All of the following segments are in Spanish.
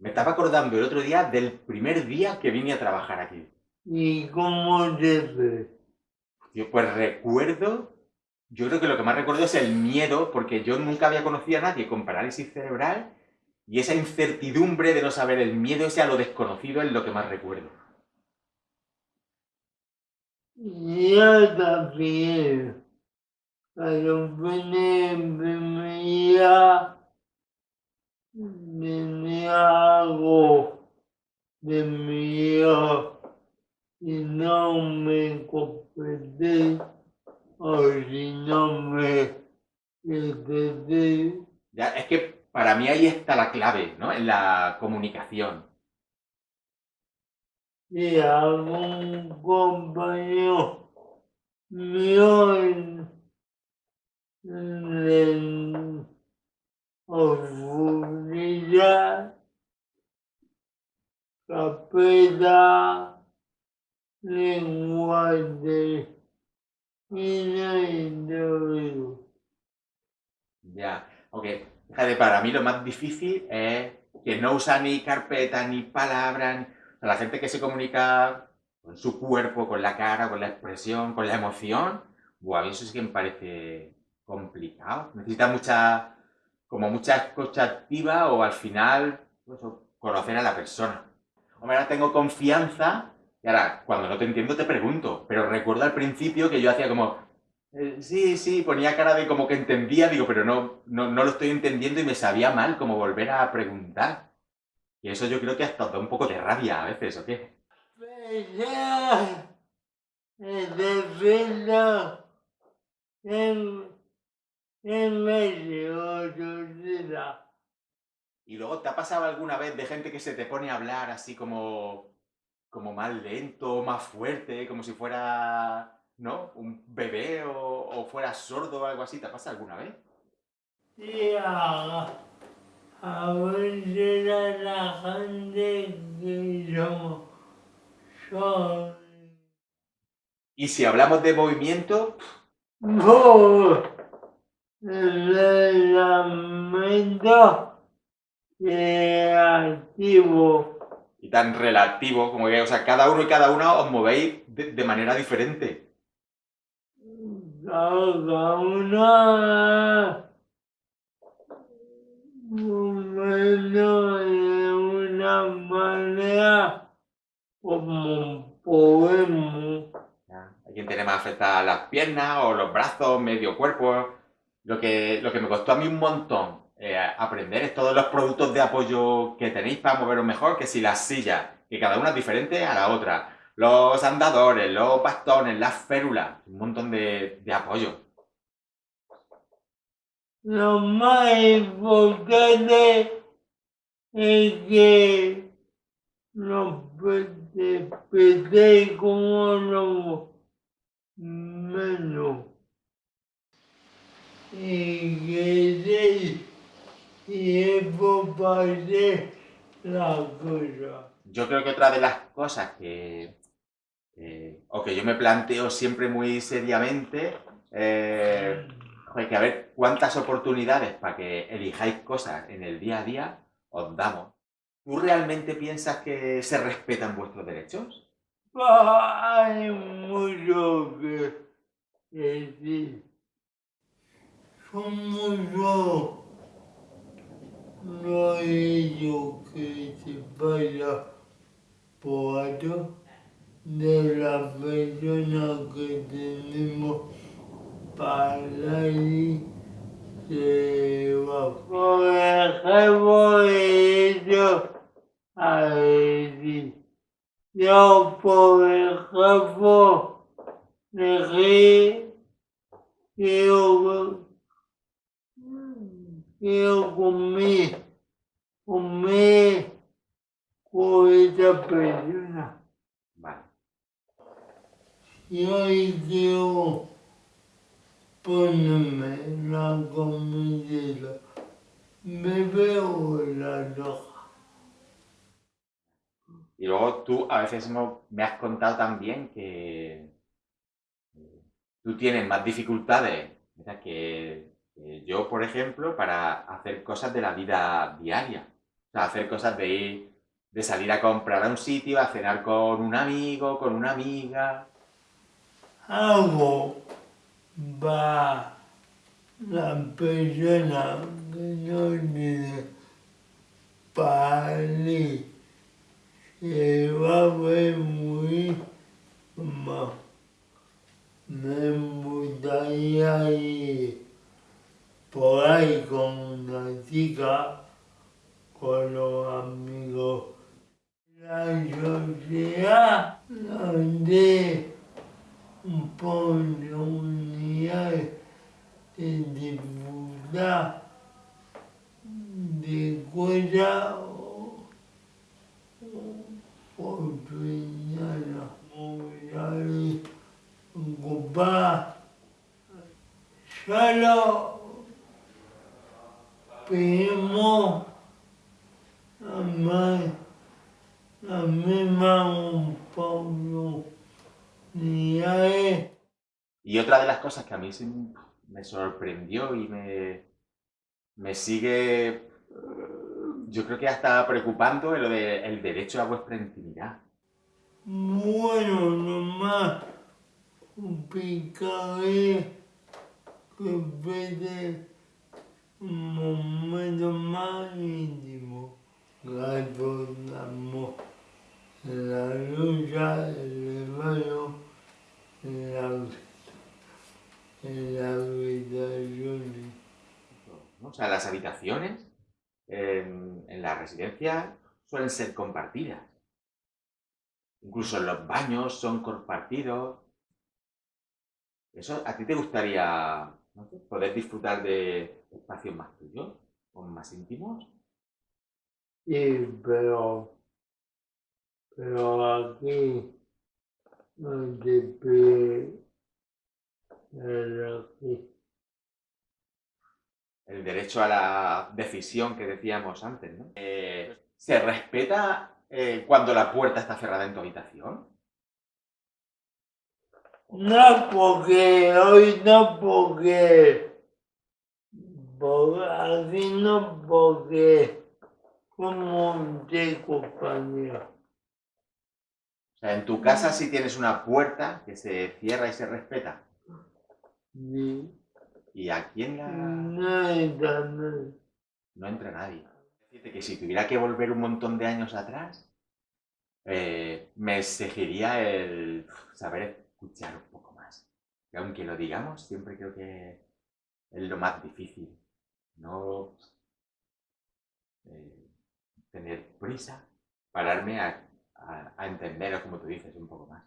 Me estaba acordando el otro día del primer día que vine a trabajar aquí. ¿Y cómo ves? Yo pues recuerdo, yo creo que lo que más recuerdo es el miedo, porque yo nunca había conocido a nadie con parálisis cerebral y esa incertidumbre de no saber el miedo ese a lo desconocido es lo que más recuerdo. Yo también. Cuando venía, venía algo de miedo y no me comprendí o si no me entendí. Ya, es que para mí ahí está la clave, ¿no? En la comunicación. Y algún compañero mío en, en oscuridad, capeta, lenguaje y no Ya, ok. Para mí lo más difícil es que no usa ni carpeta, ni palabras, la gente que se comunica con su cuerpo, con la cara, con la expresión, con la emoción, mí eso sí que me parece complicado. Necesita mucha, como mucha escucha activa o al final pues, conocer a la persona. Hombre, ahora tengo confianza y ahora cuando no te entiendo te pregunto, pero recuerdo al principio que yo hacía como, eh, sí, sí, ponía cara de como que entendía, digo, pero no, no, no, lo estoy entendiendo y me sabía mal como volver a preguntar. Y eso yo creo que hasta da un poco de rabia a veces, ¿o qué? Y luego, ¿te ha pasado alguna vez de gente que se te pone a hablar así como, como más lento, más fuerte, como si fuera ¿no? Un bebé o, o fuera sordo o algo así, ¿te pasa alguna vez? Sí, a, a veces la gente que yo soy. ¿Y si hablamos de movimiento? No, relativo relativo. Y tan relativo como que, o sea, cada uno y cada una os movéis de manera diferente cada una de una manera como podemos. Hay quien tiene más afectadas las piernas o los brazos, medio cuerpo. Lo que, lo que me costó a mí un montón eh, aprender todos los productos de apoyo que tenéis para moveros mejor, que si las sillas, que cada una es diferente a la otra los andadores, los bastones, las férulas, un montón de, de apoyo. Lo más importante es que no como lo menos. Y que tiempo para la cosa. Yo creo que otra de las cosas que, o que yo me planteo siempre muy seriamente, eh, que a ver cuántas oportunidades para que elijáis cosas en el día a día os damos. ¿Tú realmente piensas que se respetan vuestros derechos? Hay mucho que decir. Son muchos no ello que se vaya por de la persona que tenemos para ir se va. Por ejemplo, ellos a decir, yo por ejemplo, dejé, yo, yo comí, comí con esa persona. Y hoy quiero ponerme la comida me veo la roja. Y luego tú a veces me has contado también que tú tienes más dificultades que, que yo, por ejemplo, para hacer cosas de la vida diaria. O sea, hacer cosas de ir, de salir a comprar a un sitio, a cenar con un amigo, con una amiga. Va la que no se va. Me gustaría por ahí con una chica, con los amigos. La sociedad donde pone unidad de dificultad de cosas oportunidades muy ocupadas solo pedimos a más la misma oportunidades Y otra de las cosas que a mí me sorprendió y me, me sigue, yo creo que hasta preocupando, es lo del derecho a vuestra intimidad. Bueno, lo más complicado es que vete un momento más íntimo que abordamos la lucha del hermano en la, en la habitación. O sea, las habitaciones en, en la residencia suelen ser compartidas. Incluso los baños son compartidos. ¿Eso a ti te gustaría poder disfrutar de espacios más tuyos o más íntimos? Sí, pero, pero aquí no te pide el aquí. El derecho a la decisión que decíamos antes, ¿no? Eh, ¿Se respeta eh, cuando la puerta está cerrada en tu habitación? No porque, hoy no porque, por aquí no porque, como de compañía. O sea, en tu casa sí tienes una puerta que se cierra y se respeta. Sí. Y aquí en la... No entra nadie. no entra nadie. Decirte que si tuviera que volver un montón de años atrás, eh, me exigiría el saber escuchar un poco más. Y aunque lo digamos, siempre creo que es lo más difícil. No tener prisa, pararme a, a, a entender, o como tú dices, un poco más.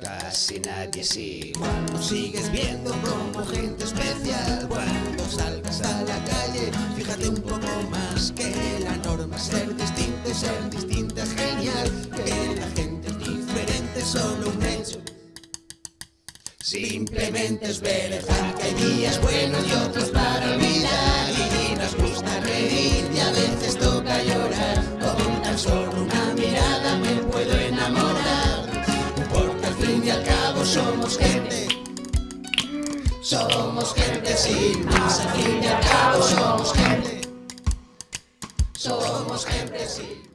Casi nadie es igual, nos sigues viendo como gente especial Cuando salgas a la calle, fíjate un poco más Que la norma es ser distinto y ser distinta es genial Que la gente es diferente hecho Simplemente es verdad que hay días buenos y otros para olvidar. Y nos gusta reír y a veces toca llorar. Con tan solo una mirada me puedo enamorar. Porque al fin y al cabo somos gente. Somos gente sin más. Al fin y al cabo somos gente. Somos gente sin